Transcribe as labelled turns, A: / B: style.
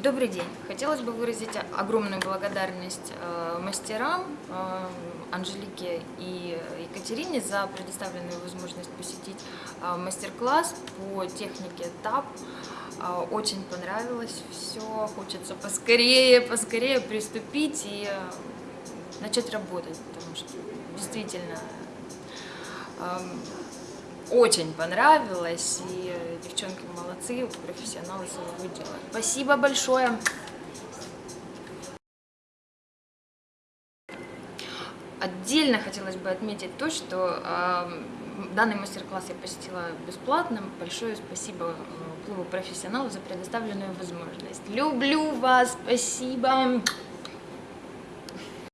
A: Добрый день. Хотелось бы выразить огромную благодарность э, мастерам э, Анжелике и Екатерине за предоставленную возможность посетить э, мастер-класс по технике ТАП. Очень понравилось все, хочется поскорее, поскорее приступить и начать работать, потому что действительно э, очень понравилось, и девчонки молодцы, профессионалы своего дела. Спасибо большое! Отдельно хотелось бы отметить то, что э, данный мастер-класс я посетила бесплатно. Большое спасибо клубу профессионалов за предоставленную возможность. Люблю вас, спасибо!